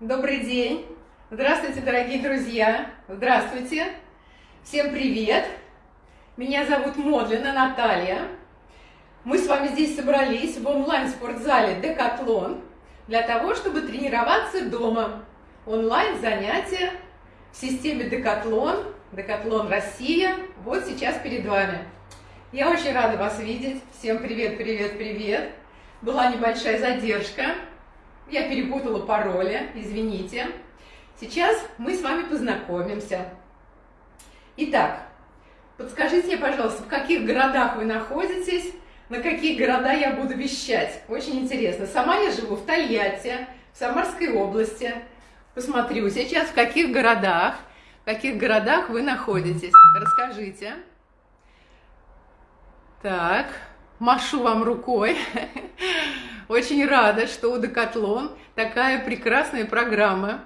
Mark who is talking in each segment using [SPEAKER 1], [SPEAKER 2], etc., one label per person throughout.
[SPEAKER 1] Добрый день! Здравствуйте, дорогие друзья! Здравствуйте! Всем привет! Меня зовут Модлина Наталья. Мы с вами здесь собрались в онлайн-спортзале «Декатлон» для того, чтобы тренироваться дома. Онлайн-занятия в системе «Декатлон», «Декатлон Россия» вот сейчас перед вами. Я очень рада вас видеть. Всем привет, привет, привет! Была небольшая задержка. Я перепутала пароли, извините. Сейчас мы с вами познакомимся. Итак, подскажите пожалуйста, в каких городах вы находитесь, на какие города я буду вещать. Очень интересно. Сама я живу в Тольятти, в Самарской области. Посмотрю сейчас, в каких городах, в каких городах вы находитесь. Расскажите. Так, машу вам рукой. Очень рада, что у Декатлон такая прекрасная программа.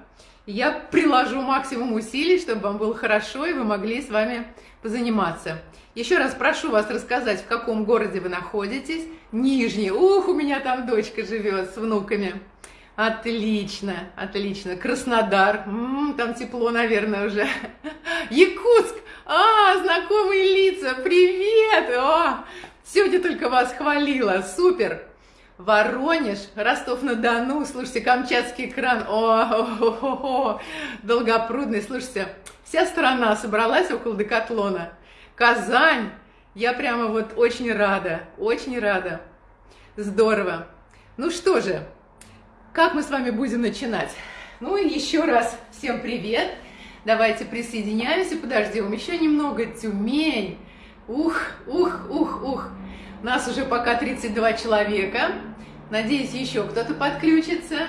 [SPEAKER 1] Я приложу максимум усилий, чтобы вам было хорошо, и вы могли с вами позаниматься. Еще раз прошу вас рассказать, в каком городе вы находитесь. Нижний. Ух, у меня там дочка живет с внуками. Отлично, отлично. Краснодар. М -м, там тепло, наверное, уже. Якутск. А, знакомые лица. Привет. О, сегодня только вас хвалила. Супер. Воронеж, Ростов-на-Дону, слушайте, Камчатский кран, о, о, о, о, Долгопрудный, слушайте, вся страна собралась около Декатлона. Казань, я прямо вот очень рада, очень рада. Здорово. Ну что же, как мы с вами будем начинать? Ну и еще раз всем привет. Давайте присоединяемся, подождем еще немного. Тюмень. Ух, ух, ух, ух. Нас уже пока 32 человека. Надеюсь, еще кто-то подключится.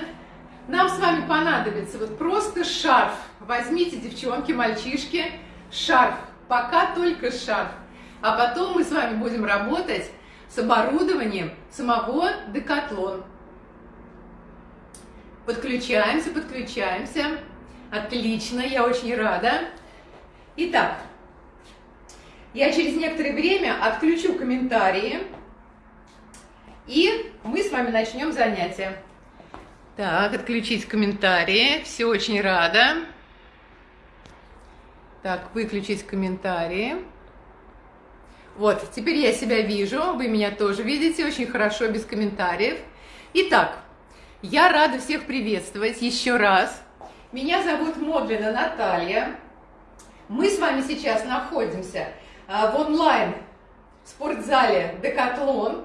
[SPEAKER 1] Нам с вами понадобится вот просто шарф. Возьмите, девчонки, мальчишки, шарф. Пока только шарф. А потом мы с вами будем работать с оборудованием самого Декатлон. Подключаемся, подключаемся. Отлично, я очень рада. Итак, я через некоторое время отключу комментарии, и мы с вами начнем занятие. Так, отключить комментарии. Все очень рада. Так, выключить комментарии. Вот, теперь я себя вижу, вы меня тоже видите, очень хорошо, без комментариев. Итак, я рада всех приветствовать еще раз. Меня зовут Модлина Наталья. Мы с вами сейчас находимся в онлайн спортзале «Декатлон»,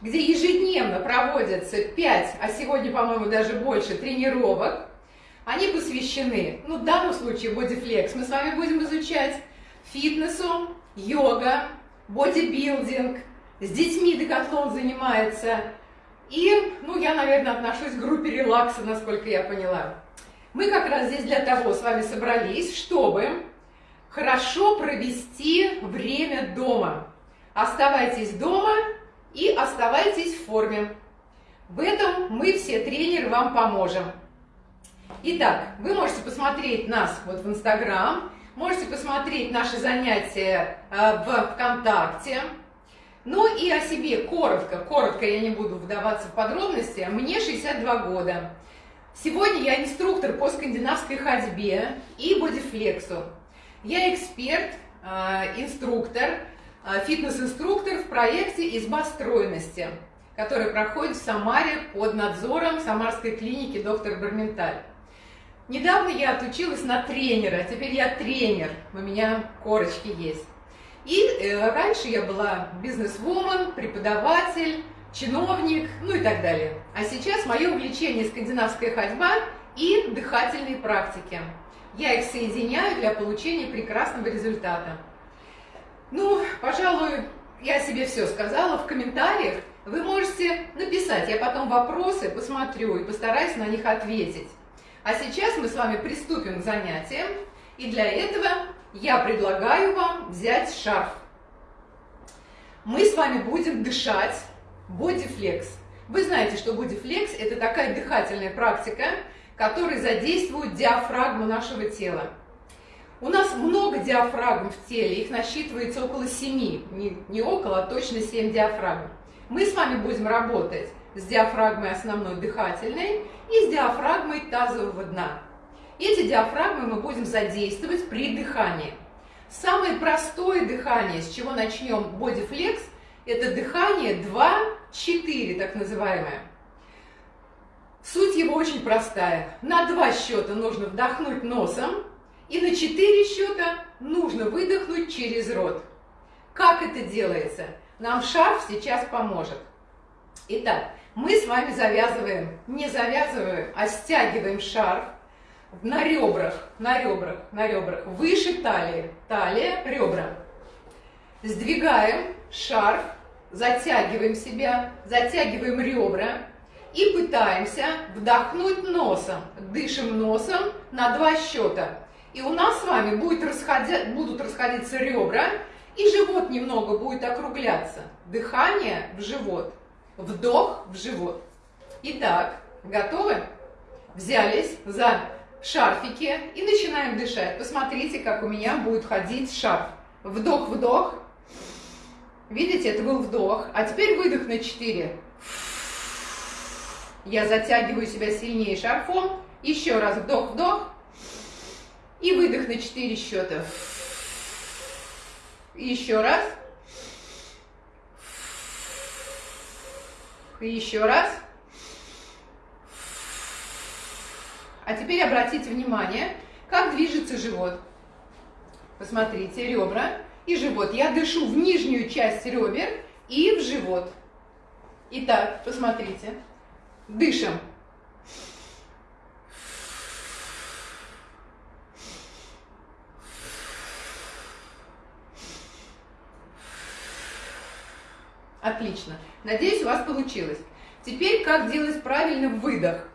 [SPEAKER 1] где ежедневно проводятся 5, а сегодня, по-моему, даже больше тренировок. Они посвящены, ну, в данном случае, бодифлекс. Мы с вами будем изучать фитнесу, йога, бодибилдинг. С детьми декатлон занимается. И, ну, я, наверное, отношусь к группе релакса, насколько я поняла. Мы как раз здесь для того с вами собрались, чтобы хорошо провести время дома. Оставайтесь дома и оставайтесь в форме. В этом мы все тренеры вам поможем. Итак, вы можете посмотреть нас вот в Инстаграм, можете посмотреть наши занятия э, в ВКонтакте. Ну и о себе коротко, коротко я не буду вдаваться в подробности. Мне 62 года. Сегодня я инструктор по скандинавской ходьбе и бодифлексу. Я эксперт, э, инструктор, э, фитнес-инструктор в проекте «Изба стройности», который проходит в Самаре под надзором Самарской клиники доктор Барменталь. Недавно я отучилась на тренера, теперь я тренер, у меня корочки есть. И э, раньше я была бизнес-вумен, преподаватель, чиновник, ну и так далее. А сейчас мое увлечение скандинавская ходьба и дыхательные практики. Я их соединяю для получения прекрасного результата. Ну, пожалуй, я себе все сказала. В комментариях вы можете написать, я потом вопросы посмотрю и постараюсь на них ответить. А сейчас мы с вами приступим к занятиям, и для этого я предлагаю вам взять шарф. Мы с вами будем дышать бодифлекс. Вы знаете, что бодифлекс – это такая дыхательная практика, которая задействует диафрагму нашего тела. У нас много диафрагм в теле, их насчитывается около 7, не, не около, а точно 7 диафрагм. Мы с вами будем работать с диафрагмой основной дыхательной и с диафрагмой тазового дна. Эти диафрагмы мы будем задействовать при дыхании. Самое простое дыхание, с чего начнем бодифлекс, это дыхание 2-4, так называемое. Суть его очень простая. На два счета нужно вдохнуть носом, и на четыре счета нужно выдохнуть через рот. Как это делается? Нам шарф сейчас поможет. Итак, мы с вами завязываем, не завязываем, а стягиваем шарф на ребрах, на ребрах, на ребрах, выше талии, талия, ребра. Сдвигаем шарф, затягиваем себя, затягиваем ребра и пытаемся вдохнуть носом. Дышим носом на два счета. И у нас с вами будет расходя... будут расходиться ребра, и живот немного будет округляться. Дыхание в живот, вдох в живот. Итак, готовы? Взялись за шарфики и начинаем дышать. Посмотрите, как у меня будет ходить шарф. Вдох-вдох. Видите, это был вдох. А теперь выдох на 4. Я затягиваю себя сильнее шарфом. Еще раз вдох-вдох. И выдох на 4 счета. Еще раз. Еще раз. А теперь обратите внимание, как движется живот. Посмотрите, ребра и живот. Я дышу в нижнюю часть ребер и в живот. Итак, посмотрите. Дышим. Отлично. Надеюсь, у вас получилось. Теперь, как делать правильно выдох.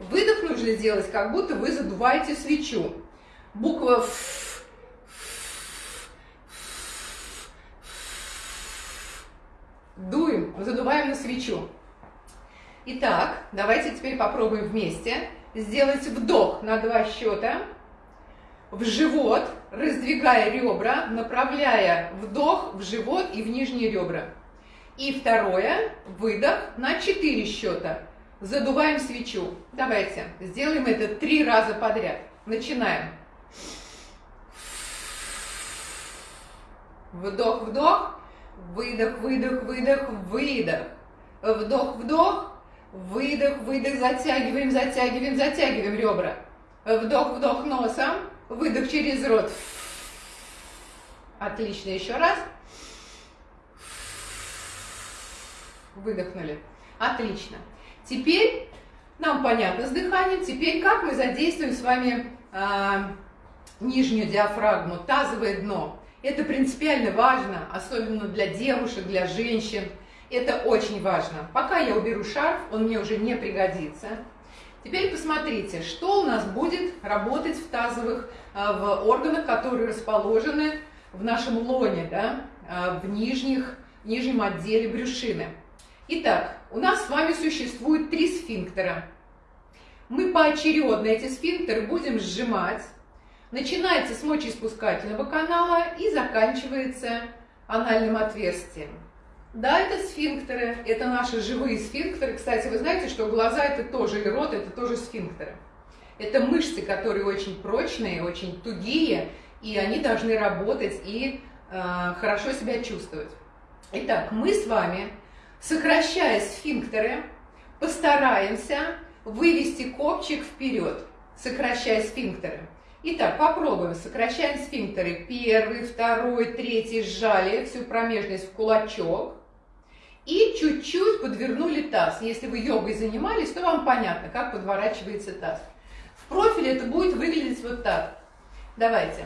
[SPEAKER 1] Выдох нужно сделать, как будто вы задуваете свечу. Буква Ф. Дуем, задуваем на свечу. Итак, давайте теперь попробуем вместе сделать вдох на два счета. В живот, раздвигая ребра, направляя вдох в живот и в нижние ребра. И второе, выдох на 4 счета. Задуваем свечу. Давайте сделаем это три раза подряд. Начинаем. Вдох, вдох, выдох, выдох, выдох, выдох. Вдох, вдох, выдох, выдох, затягиваем, затягиваем, затягиваем ребра. Вдох, вдох носом, выдох через рот. Отлично, еще раз. Выдохнули. Отлично. Теперь нам понятно с дыханием. Теперь как мы задействуем с вами э, нижнюю диафрагму, тазовое дно. Это принципиально важно, особенно для девушек, для женщин. Это очень важно. Пока я уберу шарф, он мне уже не пригодится. Теперь посмотрите, что у нас будет работать в тазовых, э, в органах, которые расположены в нашем лоне, да, э, в, нижних, нижнем отделе брюшины. Итак, у нас с вами существует три сфинктера. Мы поочередно эти сфинктеры будем сжимать. Начинается с мочеиспускательного канала и заканчивается анальным отверстием. Да, это сфинктеры, это наши живые сфинктеры. Кстати, вы знаете, что глаза это тоже, и рот это тоже сфинктеры. Это мышцы, которые очень прочные, очень тугие, и они должны работать и э, хорошо себя чувствовать. Итак, мы с вами Сокращая сфинктеры, постараемся вывести копчик вперед, сокращая сфинктеры. Итак, попробуем. Сокращаем сфинктеры. Первый, второй, третий сжали всю промежность в кулачок. И чуть-чуть подвернули таз. Если вы йогой занимались, то вам понятно, как подворачивается таз. В профиле это будет выглядеть вот так. Давайте.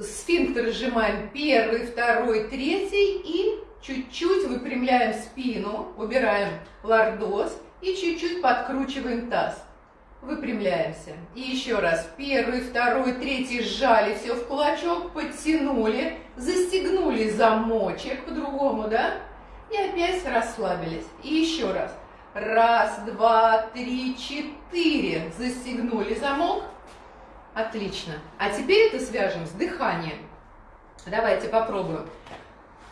[SPEAKER 1] Сфинктер сжимаем первый, второй, третий и Чуть-чуть выпрямляем спину, убираем лордоз и чуть-чуть подкручиваем таз. Выпрямляемся. И еще раз. Первый, второй, третий сжали все в кулачок, подтянули, застегнули замочек по-другому, да? И опять расслабились. И еще раз. Раз, два, три, четыре. Застегнули замок. Отлично. А теперь это свяжем с дыханием. Давайте попробуем.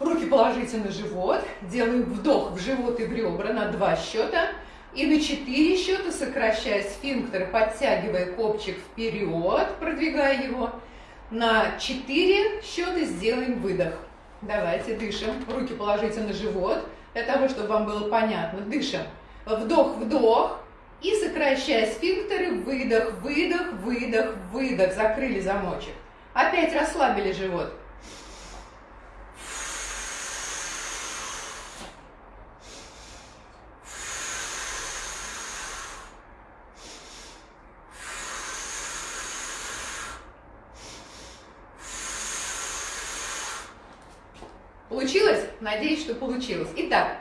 [SPEAKER 1] Руки положите на живот, делаем вдох в живот и в ребра на два счета. И на 4 счета, сокращая сфинктер, подтягивая копчик вперед, продвигая его, на 4 счета сделаем выдох. Давайте дышим. Руки положите на живот, для того, чтобы вам было понятно. Дышим. Вдох, вдох. И сокращая сфинктеры, выдох, выдох, выдох, выдох. Закрыли замочек. Опять расслабили живот. Получилось? Надеюсь, что получилось. Итак,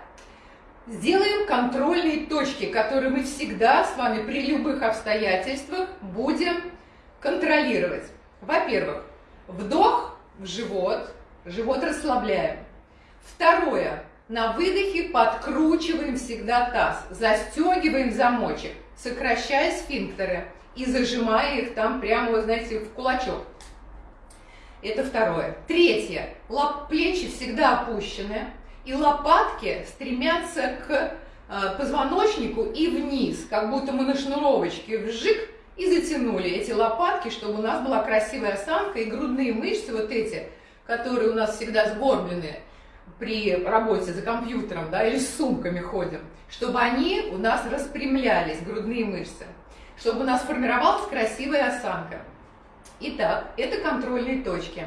[SPEAKER 1] сделаем контрольные точки, которые мы всегда с вами при любых обстоятельствах будем контролировать. Во-первых, вдох в живот, живот расслабляем. Второе, на выдохе подкручиваем всегда таз, застегиваем замочек, сокращая сфинктеры и зажимая их там прямо, вы знаете, в кулачок. Это второе. Третье. Лап, плечи всегда опущены, и лопатки стремятся к э, позвоночнику и вниз, как будто мы на шнуровочке вжик и затянули эти лопатки, чтобы у нас была красивая осанка и грудные мышцы вот эти, которые у нас всегда сгорблены при работе за компьютером, да, или с сумками ходим, чтобы они у нас распрямлялись, грудные мышцы, чтобы у нас формировалась красивая осанка. Итак, это контрольные точки.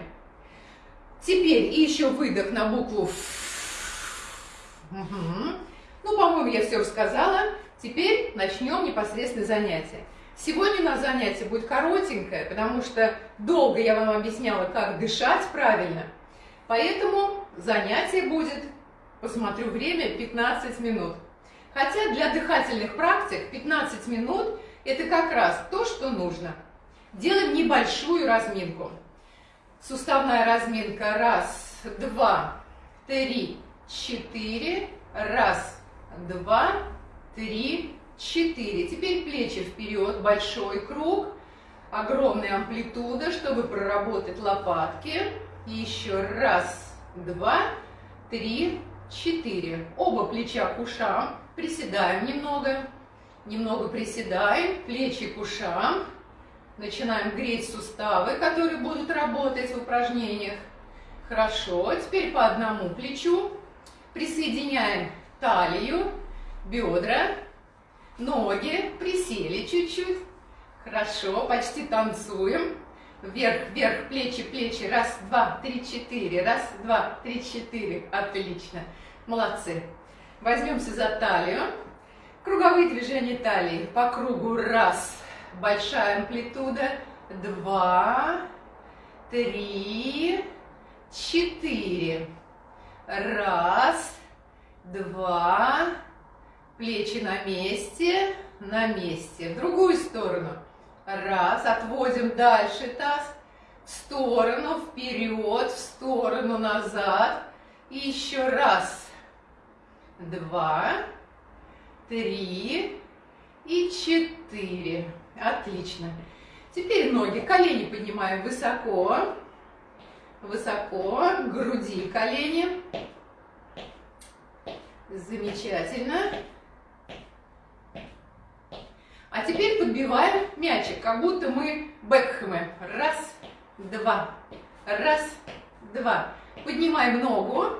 [SPEAKER 1] Теперь еще выдох на букву Ф. Угу. Ну, по-моему, я все рассказала. Теперь начнем непосредственно занятие. Сегодня у нас занятие будет коротенькое, потому что долго я вам объясняла, как дышать правильно. Поэтому занятие будет, посмотрю время, 15 минут. Хотя для дыхательных практик 15 минут это как раз то, что нужно. Делаем небольшую разминку. Суставная разминка. Раз, два, три, четыре. Раз, два, три, четыре. Теперь плечи вперед, большой круг. Огромная амплитуда, чтобы проработать лопатки. Еще раз, два, три, четыре. Оба плеча к ушам. Приседаем немного. Немного приседаем. Плечи к ушам. Начинаем греть суставы, которые будут работать в упражнениях. Хорошо, теперь по одному плечу. Присоединяем талию, бедра, ноги, присели чуть-чуть. Хорошо, почти танцуем. Вверх, вверх, плечи, плечи. Раз, два, три, четыре. Раз, два, три, четыре. Отлично. Молодцы. Возьмемся за талию. Круговые движения талии. По кругу. Раз, большая амплитуда. Два, три, четыре. Раз, два, плечи на месте, на месте. В другую сторону. Раз, отводим дальше таз. В сторону, вперед, в сторону, назад. И еще раз. Два, три и четыре. Отлично. Теперь ноги, колени поднимаем высоко, высоко, груди колени. Замечательно. А теперь подбиваем мячик, как будто мы Бекхэмы. Раз, два, раз, два. Поднимаем ногу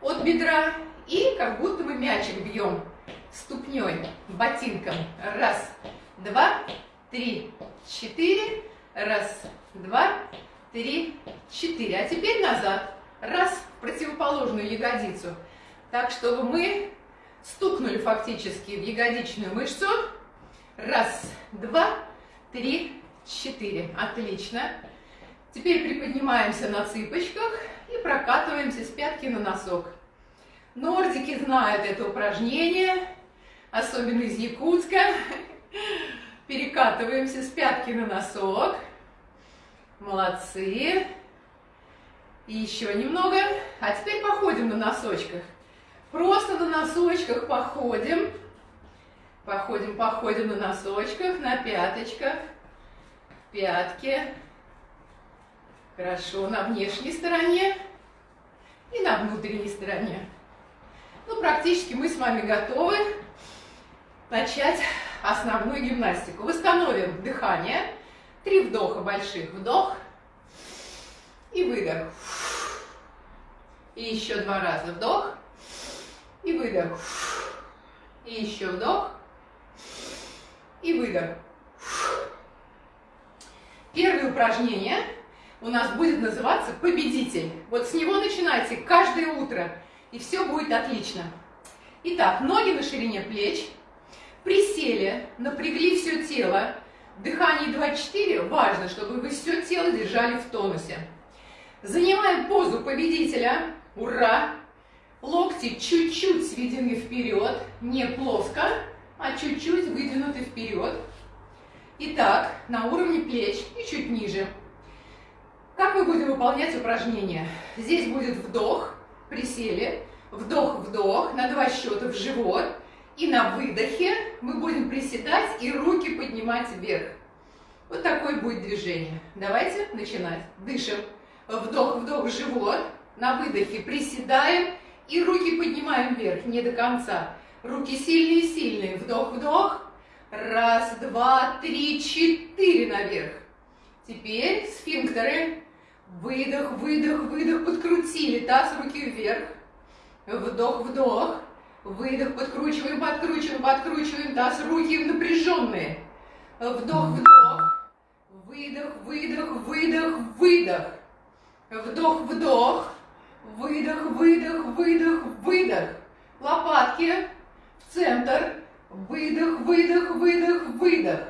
[SPEAKER 1] от бедра и как будто мы мячик бьем ступней, ботинком. Раз, два, три, четыре. Раз, два, три, четыре. А теперь назад. Раз, в противоположную ягодицу. Так, чтобы мы стукнули фактически в ягодичную мышцу. Раз, два, три, четыре. Отлично. Теперь приподнимаемся на цыпочках и прокатываемся с пятки на носок. Нордики знают это упражнение, особенно из Якутска. Перекатываемся с пятки на носок. Молодцы. И еще немного. А теперь походим на носочках. Просто на носочках походим. Походим, походим на носочках, на пяточках. Пятки. Хорошо, на внешней стороне и на внутренней стороне. Ну, практически мы с вами готовы начать основную гимнастику. Восстановим дыхание. Три вдоха больших. Вдох и выдох. И еще два раза вдох и выдох. И еще вдох и выдох. Первое упражнение у нас будет называться «Победитель». Вот с него начинайте каждое утро, и все будет отлично. Итак, ноги на ширине плеч, присели, напрягли все тело. Дыхание 2-4, важно, чтобы вы все тело держали в тонусе. Занимаем позу победителя, ура! Локти чуть-чуть сведены вперед, не плоско, а чуть-чуть выдвинуты вперед. Итак, на уровне плеч и чуть ниже. Как мы будем выполнять упражнение? Здесь будет вдох, присели, вдох-вдох, на два счета в живот. И на выдохе мы будем приседать и руки поднимать вверх. Вот такое будет движение. Давайте начинать. Дышим. Вдох-вдох живот. На выдохе приседаем и руки поднимаем вверх, не до конца. Руки сильные-сильные. Вдох-вдох. Раз, два, три, четыре наверх. Теперь сфинктеры. Выдох, выдох, выдох. Подкрутили таз, руки вверх. Вдох, вдох. Выдох, подкручиваем, подкручиваем, подкручиваем таз, руки напряженные. Вдох, вдох. Выдох, выдох, выдох, выдох. Вдох, вдох. Выдох, выдох, выдох, выдох. Лопатки в центр. Выдох, выдох, выдох, выдох.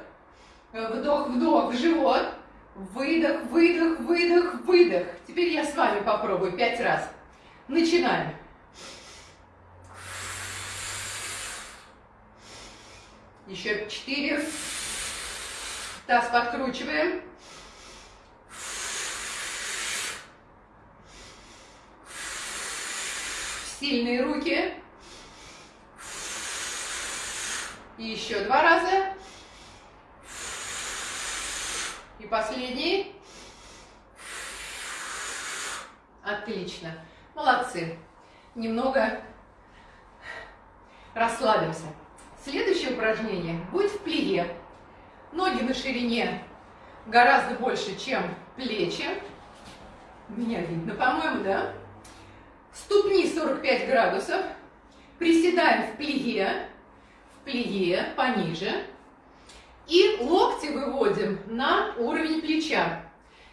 [SPEAKER 1] Вдох, вдох живот. Выдох, выдох, выдох, выдох. Теперь я с вами попробую пять раз. Начинаем. Еще четыре. Таз подкручиваем. Сильные руки. И еще два раза. И последний. Отлично. Молодцы. Немного расслабимся. Следующее упражнение будет в плие. Ноги на ширине гораздо больше, чем плечи. Меня видно, по-моему, да? Ступни 45 градусов. Приседаем в плие. В плие пониже. И локти выводим на уровень плеча.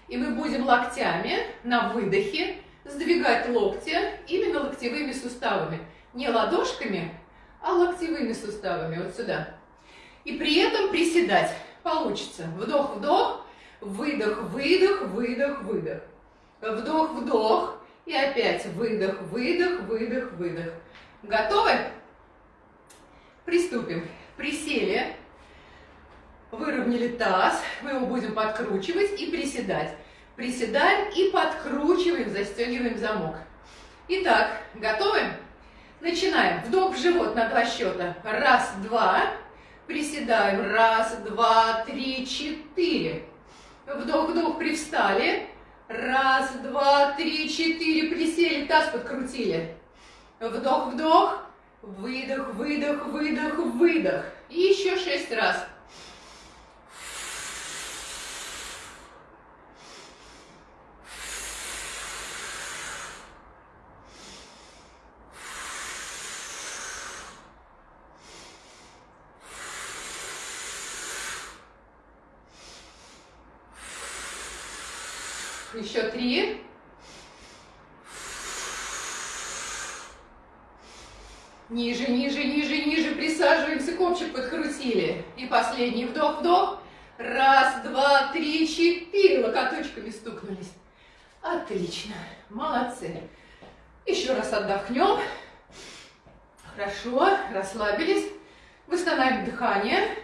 [SPEAKER 1] И мы будем локтями на выдохе сдвигать локти именно локтевыми суставами. Не ладошками, а локтевыми суставами. Вот сюда. И при этом приседать. Получится. Вдох-вдох, выдох-выдох, выдох-выдох. Вдох-вдох. И опять выдох, выдох, выдох, выдох. Готовы? Приступим. Присели выровняли таз, мы его будем подкручивать и приседать. Приседаем и подкручиваем, застегиваем замок. Итак, готовы? Начинаем. Вдох в живот на два счета. Раз, два. Приседаем. Раз, два, три, четыре. Вдох-вдох, привстали. Раз, два, три, четыре. Присели, таз подкрутили. Вдох-вдох. Выдох, выдох, выдох, выдох. И еще шесть раз. Еще три. Ниже, ниже, ниже, ниже. Присаживаемся, копчик подкрутили. И последний вдох-вдох. Раз, два, три, четыре. Локоточками стукнулись. Отлично. Молодцы. Еще раз отдохнем. Хорошо. Расслабились. Восстанавливаем дыхание.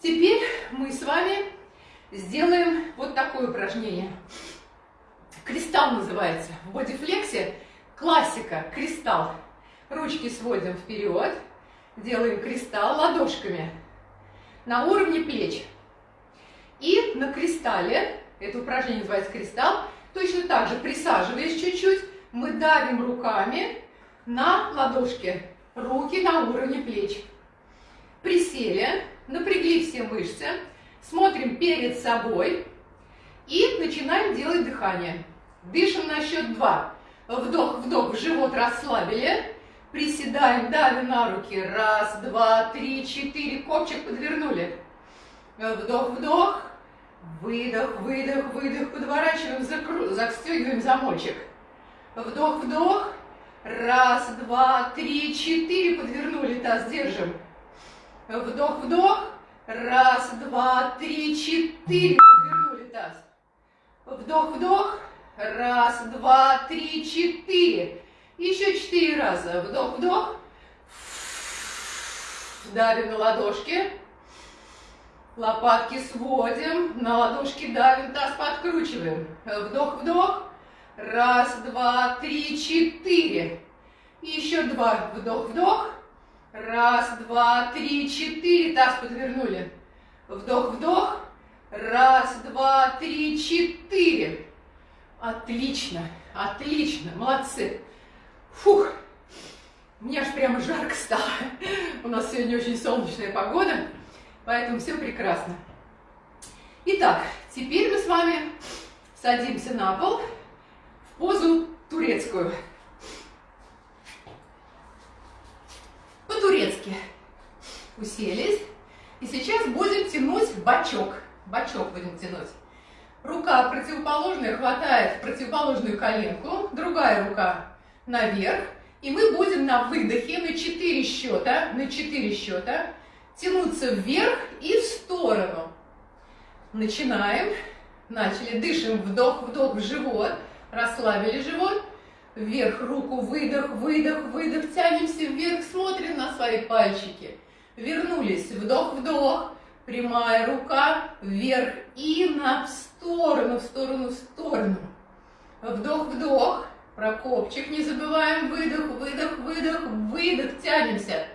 [SPEAKER 1] Теперь мы с вами сделаем вот такое упражнение. Кристалл называется. В бодифлексе классика, кристалл. Ручки сводим вперед, делаем кристалл ладошками на уровне плеч. И на кристалле, это упражнение называется кристалл, точно так же присаживаясь чуть-чуть, мы давим руками на ладошки, руки на уровне плеч. Присели, напрягли все мышцы, смотрим перед собой и начинаем делать дыхание. Дышим на счет два. Вдох, вдох, живот расслабили. Приседаем, давим на руки. Раз, два, три, четыре. Копчик подвернули. Вдох, вдох. Выдох, выдох, выдох. Подворачиваем, закру... застегиваем замочек. Вдох, вдох. Раз, два, три, четыре. Подвернули таз, держим. Вдох, вдох. Раз, два, три, четыре. Подвернули таз. Вдох, вдох. Раз, два, три, четыре. Еще четыре раза. Вдох, вдох. Давим на ладошки. Лопатки сводим. На ладошки давим, таз подкручиваем. Вдох, вдох. Раз, два, три, четыре. Еще два. Вдох, вдох. Раз, два, три, четыре. Таз подвернули. Вдох, вдох. Раз, два, три, четыре. Отлично, отлично, молодцы. Фух, мне аж прямо жарко стало. У нас сегодня очень солнечная погода, поэтому все прекрасно. Итак, теперь мы с вами садимся на пол в позу турецкую. По-турецки уселись. И сейчас будем тянуть бачок. Бачок будем тянуть. Рука противоположная хватает противоположную коленку, другая рука наверх. И мы будем на выдохе на 4 счета, на 4 счета тянуться вверх и в сторону. Начинаем. Начали. Дышим. Вдох, вдох в живот. Расслабили живот. Вверх руку, выдох, выдох, выдох. Тянемся вверх, смотрим на свои пальчики. Вернулись. Вдох, вдох. Прямая рука вверх и на в сторону, в сторону, в сторону. Вдох, вдох. Про копчик не забываем. Выдох, выдох, выдох, выдох. Тянемся.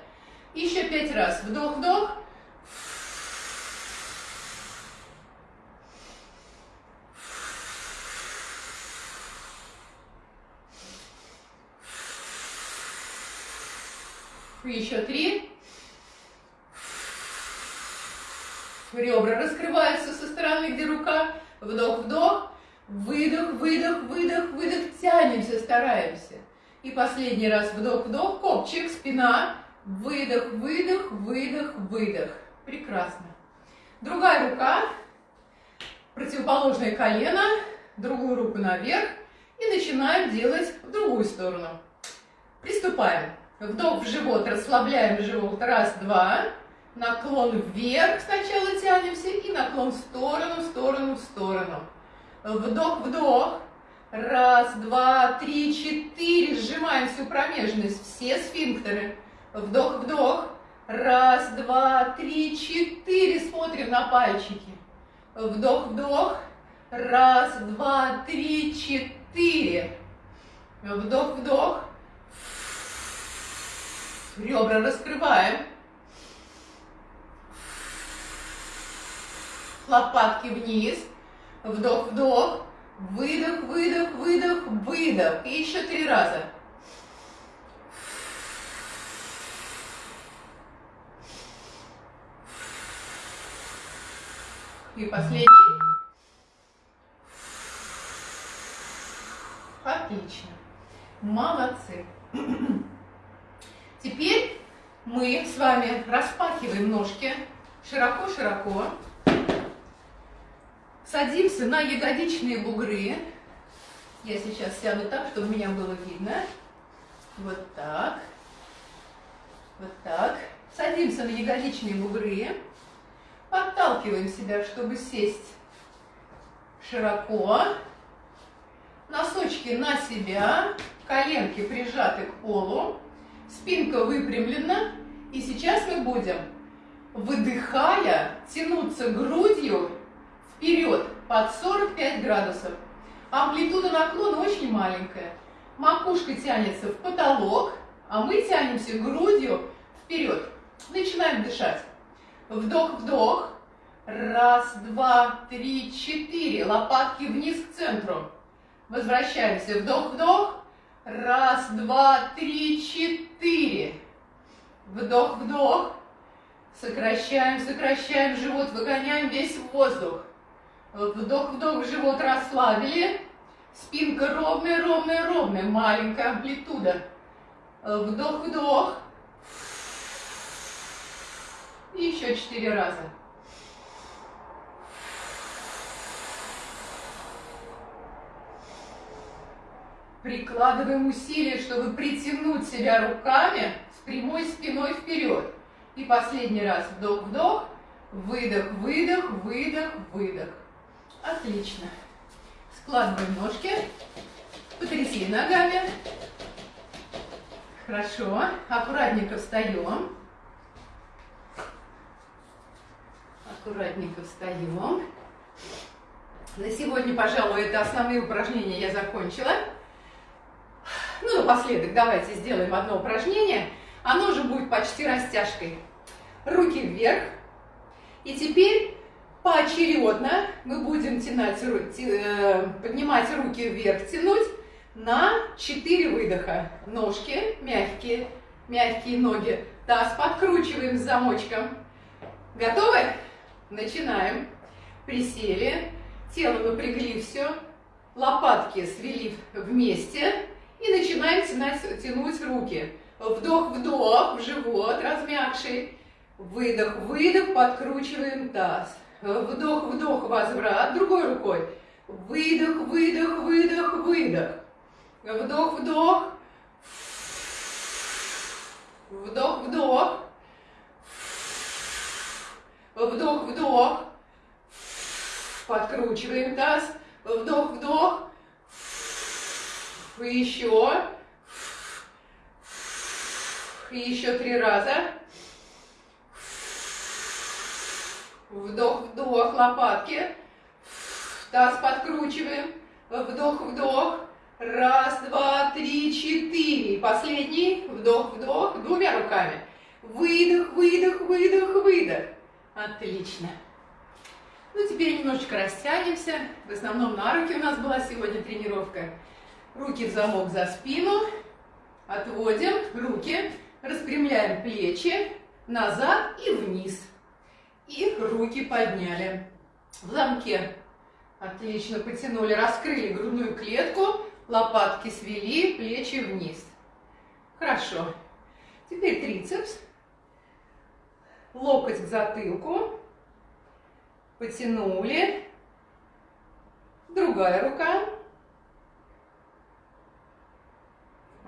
[SPEAKER 1] Еще пять раз. Вдох, вдох. Еще три. Ребра раскрываются со стороны, где рука. Вдох-вдох. Выдох, выдох, выдох, выдох. Тянемся, стараемся. И последний раз вдох-вдох, копчик, спина. Выдох, выдох, выдох, выдох. Прекрасно. Другая рука, противоположное колено, другую руку наверх. И начинаем делать в другую сторону. Приступаем. Вдох в живот, расслабляем живот. Раз, два. Наклон вверх сначала тянемся и наклон в сторону, в сторону, в сторону. Вдох, вдох. Раз, два, три, четыре. Сжимаем всю промежность, все сфинктеры. Вдох, вдох. Раз, два, три, четыре. Смотрим на пальчики. Вдох, вдох. Раз, два, три, четыре. Вдох, вдох. Ребра раскрываем. Лопатки вниз. Вдох, вдох. Выдох, выдох, выдох, выдох. И еще три раза. И последний. Отлично. Молодцы. Теперь мы с вами распахиваем ножки широко-широко. Садимся на ягодичные бугры. Я сейчас сяду так, чтобы меня было видно. Вот так. Вот так. Садимся на ягодичные бугры. Подталкиваем себя, чтобы сесть широко. Носочки на себя. Коленки прижаты к полу. Спинка выпрямлена. И сейчас мы будем, выдыхая, тянуться грудью вперед под 45 градусов. Амплитуда наклона очень маленькая. Макушка тянется в потолок, а мы тянемся грудью вперед. Начинаем дышать. Вдох-вдох. Раз, два, три, четыре. Лопатки вниз к центру. Возвращаемся. Вдох-вдох. Раз, два, три, четыре. Вдох-вдох. Сокращаем, сокращаем живот, выгоняем весь воздух. Вдох-вдох, живот расслабили. Спинка ровная, ровная, ровная. Маленькая амплитуда. Вдох-вдох. И еще четыре раза. Прикладываем усилия, чтобы притянуть себя руками с прямой спиной вперед. И последний раз вдох-вдох, выдох-выдох, выдох-выдох. Отлично. Складываем ножки, потряси ногами. Хорошо. Аккуратненько встаем. Аккуратненько встаем. На сегодня, пожалуй, это основные упражнения я закончила. Ну, напоследок давайте сделаем одно упражнение. Оно же будет почти растяжкой. Руки вверх. И теперь поочередно мы будем тянуть, э, поднимать руки вверх, тянуть на 4 выдоха. Ножки мягкие, мягкие ноги. Таз подкручиваем с замочком. Готовы? Начинаем. Присели, тело напрягли все, лопатки свели вместе и начинаем тянуть, руки. Вдох-вдох в живот, размягший. Выдох-выдох, подкручиваем таз. Вдох-вдох, возврат другой рукой. Выдох, выдох, выдох, выдох. Вдох-вдох. Вдох-вдох. Вдох-вдох. Подкручиваем таз. Вдох-вдох. Еще. Еще три раза. Вдох-вдох, лопатки. Таз подкручиваем. Вдох-вдох. Раз, два, три, четыре. Последний. Вдох-вдох. Двумя руками. Выдох, выдох, выдох, выдох. Отлично. Ну, теперь немножечко растянемся. В основном на руки у нас была сегодня тренировка. Руки в замок за спину. Отводим руки. Распрямляем плечи назад и вниз. И руки подняли. В замке. Отлично, потянули, раскрыли грудную клетку, лопатки свели, плечи вниз. Хорошо. Теперь трицепс. Локоть к затылку. Потянули. Другая рука.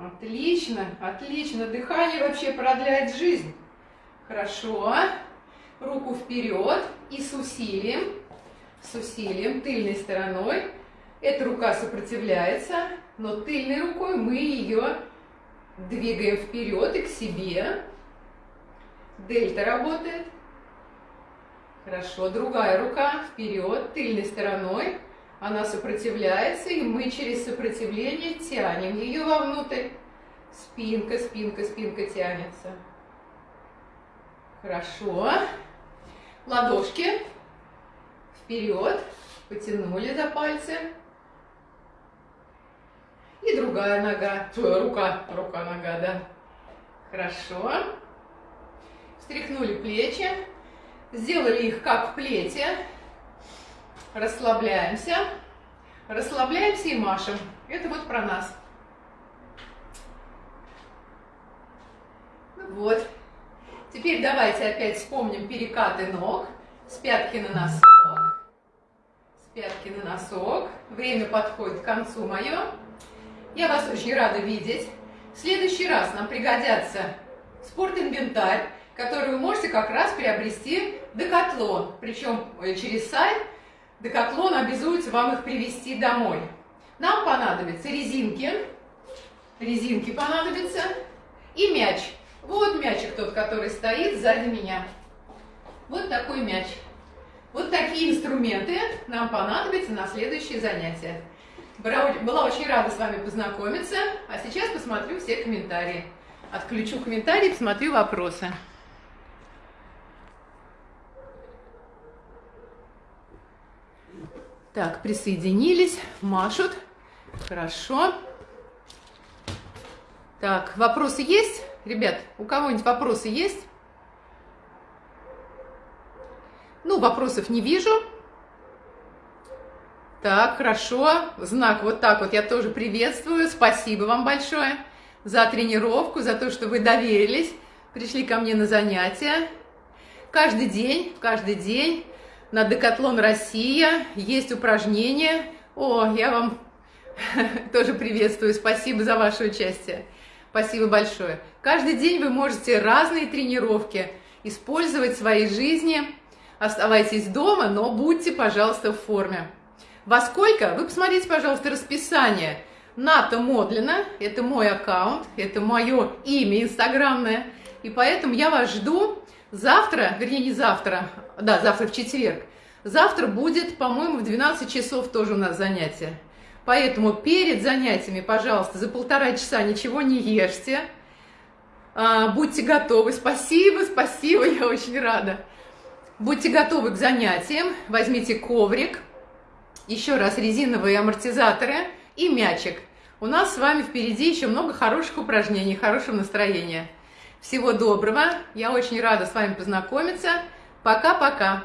[SPEAKER 1] Отлично, отлично. Дыхание вообще продляет жизнь. Хорошо руку вперед и с усилием, с усилием, тыльной стороной. Эта рука сопротивляется, но тыльной рукой мы ее двигаем вперед и к себе. Дельта работает. Хорошо, другая рука вперед, тыльной стороной. Она сопротивляется, и мы через сопротивление тянем ее вовнутрь. Спинка, спинка, спинка тянется. Хорошо ладошки вперед, потянули за пальцы. И другая нога, рука, рука, нога, да. Хорошо. Встряхнули плечи, сделали их как в плете. Расслабляемся, расслабляемся и машем. Это вот про нас. Вот. Теперь давайте опять вспомним перекаты ног. С пятки на носок. С пятки на носок. Время подходит к концу мое. Я вас очень рада видеть. В следующий раз нам пригодятся спортинвентарь, который вы можете как раз приобрести в Декатлон. Причем э, через сайт Декатлон обязуется вам их привезти домой. Нам понадобятся резинки. Резинки понадобятся. И мяч. Вот мячик тот, который стоит сзади меня. Вот такой мяч. Вот такие инструменты нам понадобятся на следующие занятия. Была очень рада с вами познакомиться, а сейчас посмотрю все комментарии. Отключу комментарии, посмотрю вопросы. Так, присоединились, машут. Хорошо. Так, вопросы есть? Ребят, у кого-нибудь вопросы есть? вопросов не вижу. Так, хорошо. Знак вот так вот я тоже приветствую. Спасибо вам большое за тренировку, за то, что вы доверились, пришли ко мне на занятия. Каждый день, каждый день на Декатлон Россия есть упражнения. О, я вам тоже приветствую. Спасибо за ваше участие. Спасибо большое. Каждый день вы можете разные тренировки использовать в своей жизни. Оставайтесь дома, но будьте, пожалуйста, в форме. Во сколько? Вы посмотрите, пожалуйста, расписание. Ната Модлина, это мой аккаунт, это мое имя инстаграмное. И поэтому я вас жду завтра, вернее не завтра, да, завтра в четверг. Завтра будет, по-моему, в 12 часов тоже у нас занятие. Поэтому перед занятиями, пожалуйста, за полтора часа ничего не ешьте. А, будьте готовы. Спасибо, спасибо, я очень рада. Будьте готовы к занятиям. Возьмите коврик, еще раз резиновые амортизаторы и мячик. У нас с вами впереди еще много хороших упражнений, хорошего настроения. Всего доброго. Я очень рада с вами познакомиться. Пока-пока.